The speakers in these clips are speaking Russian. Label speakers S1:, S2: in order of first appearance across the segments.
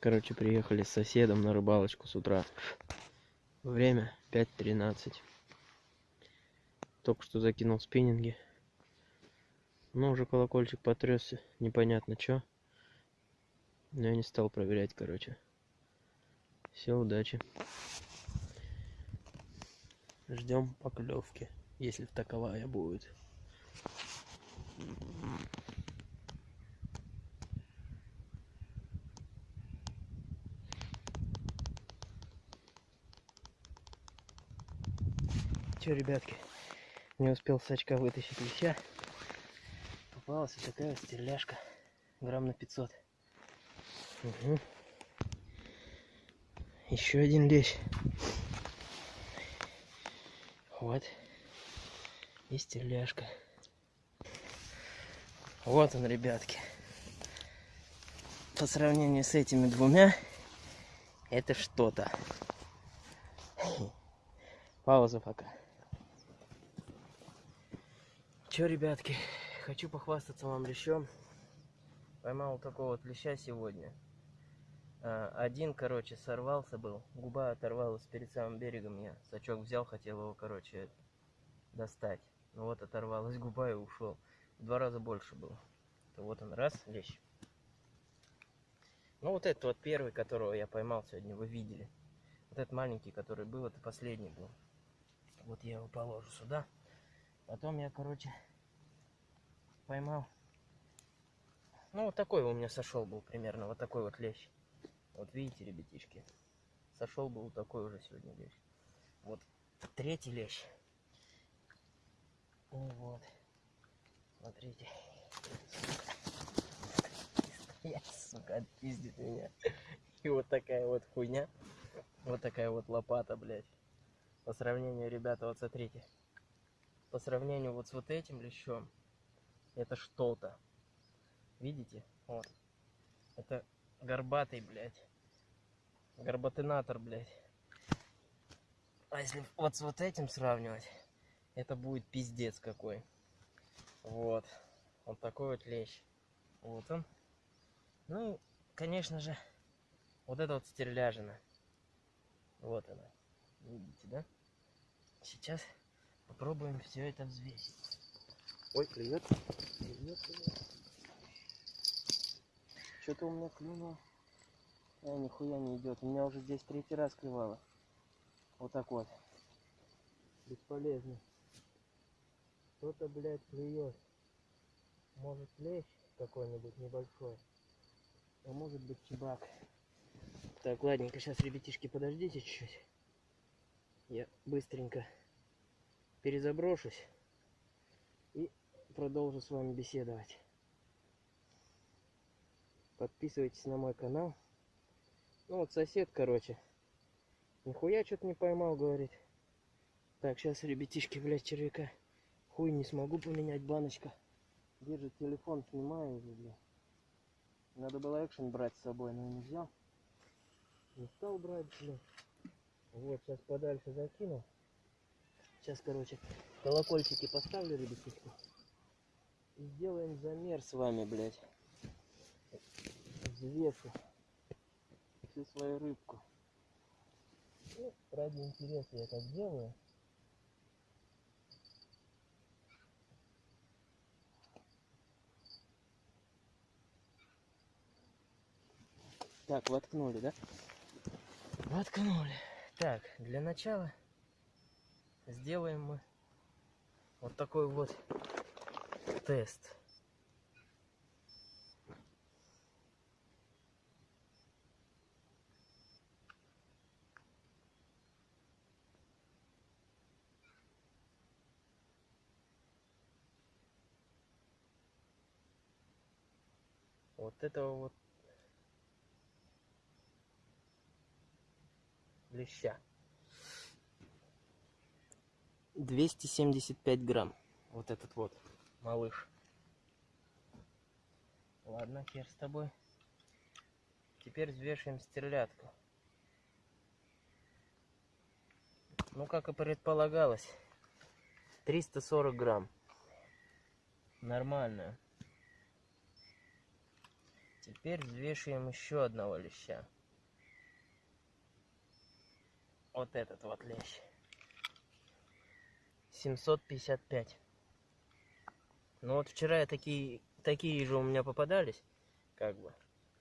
S1: Короче, приехали с соседом на рыбалочку с утра. Время 5.13. Только что закинул спиннинги. Но уже колокольчик потрясся. Непонятно что. Но я не стал проверять, короче. Все, удачи. Ждем поклевки, если таковая будет. Че, ребятки, не успел с очка вытащить леща. Попалась вот такая стерляшка, грамм на 500. Угу. Еще один лещ. Вот. И стерляшка. Вот он, ребятки. По сравнению с этими двумя, это что-то. Пауза пока. Че, ребятки, хочу похвастаться вам лещом. Поймал такого вот леща сегодня. А, один, короче, сорвался был. Губа оторвалась перед самым берегом. Я сачок взял, хотел его, короче, достать. Ну вот оторвалась губа и ушел. В два раза больше было. То вот он, раз, лещ. Ну вот этот вот первый, которого я поймал сегодня, вы видели. Вот этот маленький, который был, это последний был. Вот я его положу сюда. Потом я, короче, поймал. Ну, вот такой у меня сошел был примерно, вот такой вот лещ. Вот видите, ребятишки, сошел был такой уже сегодня лещ. Вот третий лещ. И вот, смотрите. Я, сука, отпиздит меня. И вот такая вот хуйня. Вот такая вот лопата, блядь. По сравнению, ребята, вот смотрите по сравнению вот с вот этим лещом, это что-то. Видите? Вот. Это горбатый, блядь. Горбатынатор, блядь. А если вот с вот этим сравнивать, это будет пиздец какой. Вот. Вот такой вот лещ. Вот он. Ну, конечно же, вот это вот стерляжина. Вот она. Видите, да? Сейчас Попробуем все это взвесить. Ой, клюет. Клюет, клюет. Что-то у меня клюнуло. А, нихуя не идет. У меня уже здесь третий раз клевало. Вот так вот. Бесполезно. Кто-то, блядь, клюет. Может лещ какой-нибудь небольшой. А может быть чебак. Так, ладненько, сейчас, ребятишки, подождите чуть-чуть. Я быстренько перезаброшусь и продолжу с вами беседовать. Подписывайтесь на мой канал. Ну вот сосед, короче, нихуя что-то не поймал, говорит. Так, сейчас, ребятишки, блядь, червяка. Хуй не смогу поменять, баночка. Держит телефон, снимаю уже, блядь. Надо было экшен брать с собой, но не взял. Не стал брать, блядь. Вот, сейчас подальше закинул. Сейчас, короче, колокольчики поставлю, ребятишки. И сделаем замер с вами, блядь. Взвешу всю свою рыбку. Ну, ради интереса я так делаю. Так, воткнули, да? Воткнули. Так, для начала сделаем мы вот такой вот тест. Вот этого вот леща. 275 грамм. Вот этот вот малыш. Ладно, хер с тобой. Теперь взвешиваем стерлядку. Ну, как и предполагалось, 340 грамм. Нормально. Теперь взвешиваем еще одного леща. Вот этот вот лещ. 755. Ну вот вчера такие, такие же у меня попадались, как бы,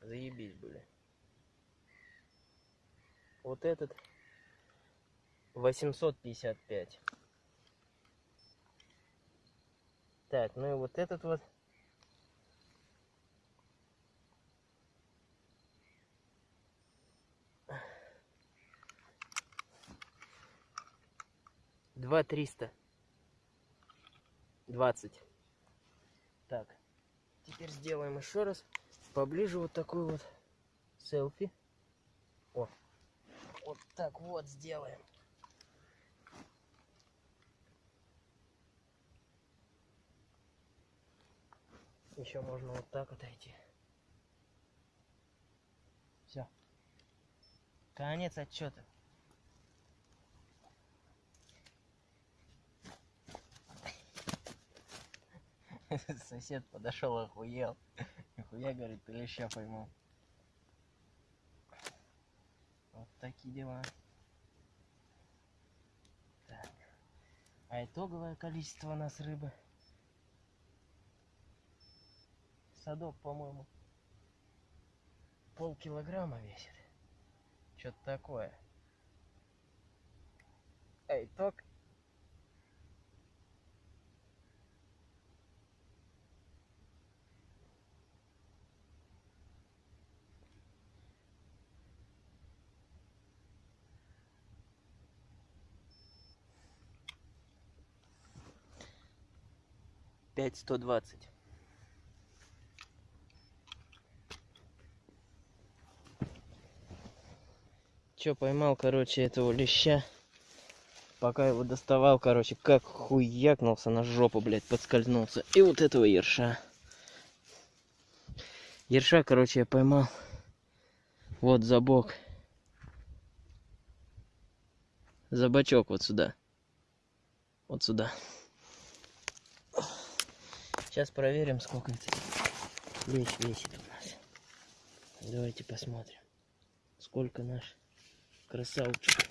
S1: заебись были. Вот этот 855. Так, ну и вот этот вот. Два триста двадцать. Так, теперь сделаем еще раз поближе вот такой вот селфи. О, вот так вот сделаем. Еще можно вот так отойти. Все. Конец отчета. Сосед подошел, охуел. Нихуя, говорит, ты леща поймал. Вот такие дела. Так. А итоговое количество у нас рыбы. Садок, по-моему, полкилограмма весит. Что-то такое. А итог пять сто двадцать. Чё, поймал, короче, этого леща. Пока его доставал, короче, как хуякнулся на жопу, блядь, подскользнулся. И вот этого ерша. Ерша, короче, я поймал. Вот за бок. За бочок вот сюда. Вот сюда. Сейчас проверим, сколько это лещ весит у нас. Давайте посмотрим, сколько наш красавчик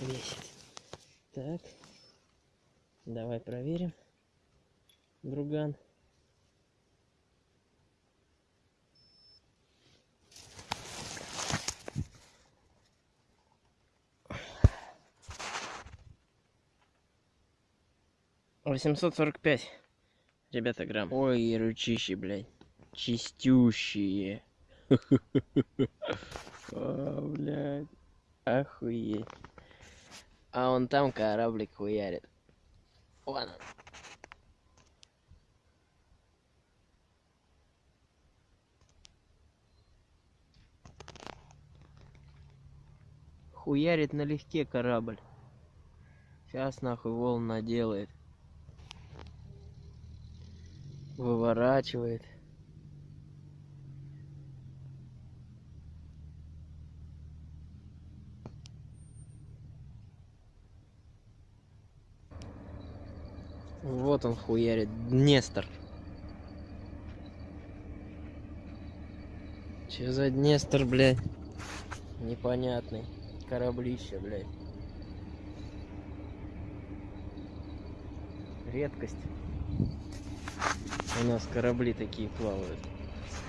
S1: весит. Так, давай проверим, друган. Восемьсот сорок пять. Ребята, грамм. Ой, ручищи, блядь. Чистющие. О, блядь. Охуеть. А он там кораблик хуярит. Вон он. Хуярит налегке корабль. Сейчас нахуй волн наделает. Выворачивает. Вот он хуярит. Днестр. Че за Днестр, блядь? Непонятный. Кораблище, блядь. Редкость. У нас корабли такие плавают.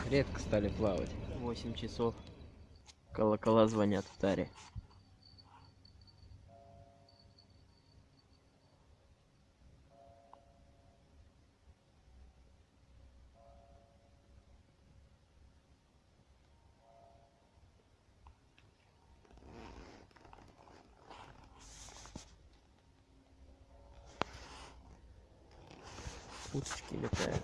S1: Редко стали плавать. 8 часов. Колокола звонят в таре. Уточки летают.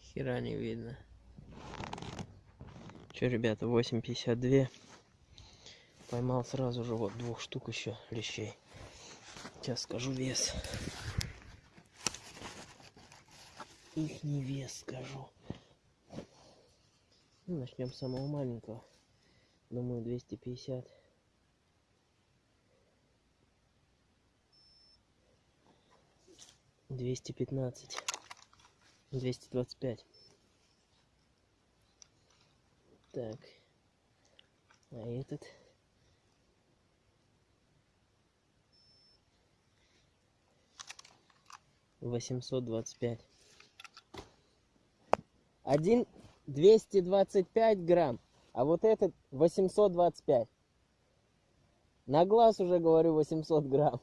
S1: Хера не видно. Че, ребята, 8.52. Поймал сразу же вот двух штук еще лещей. Сейчас скажу вес. Их не вес скажу. Ну, начнем с самого маленького. Думаю, 250. Двести пятнадцать. двести двадцать пять. Так. А этот? восемьсот двадцать пять. Один двести двадцать пять грамм а вот этот восемьсот двадцать пять. На глаз уже говорю восемьсот грамм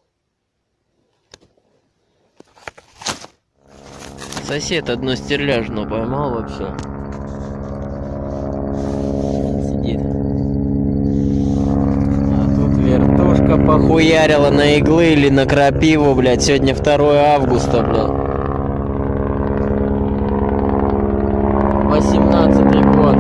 S1: Сосед одно стерляжно поймал вообще. Сидит. А тут вертушка похуярила на иглы или на крапиву, блядь. Сегодня 2 августа, блядь. 18 год.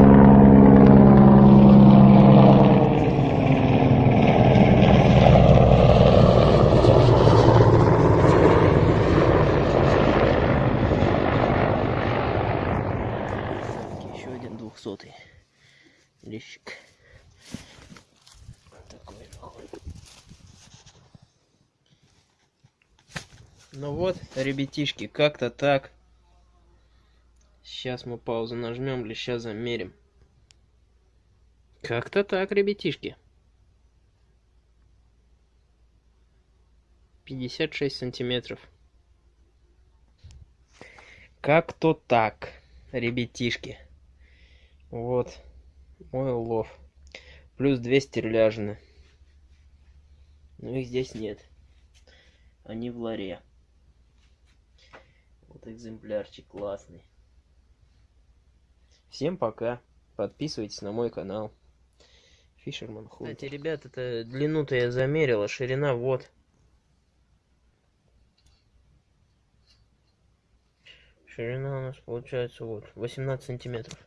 S1: Еще один двухсотый лещик. Такой нахуй. Ну вот, ребятишки, как-то так. Сейчас мы паузу нажмем, леща замерим. Как-то так, ребятишки. 56 сантиметров. Как-то так, ребятишки. Вот мой улов. Плюс две стерляжины. Но их здесь нет. Они в ларе. Вот экземплярчик классный. Всем пока. Подписывайтесь на мой канал. Фишерман Худ. Кстати, ребят, это длину-то я замерила. Ширина вот. Ширина у нас получается вот 18 сантиметров.